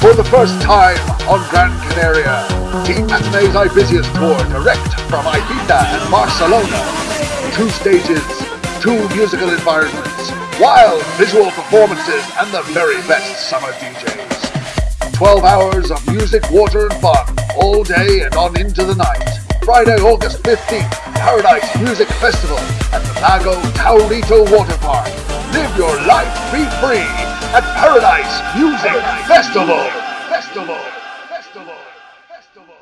For the first time on Gran Canaria, Team Matinee's Ibisius Tour direct from Ibiza and Barcelona. Two stages, two musical environments, wild visual performances, and the very best summer DJs. 12 hours of music, water, and fun, all day and on into the night. Friday, August 15th, Paradise Music Festival at the Lago Taurito Water Park. Live your life, be free at Paradise Music Festival. Festival. Festival. Festival.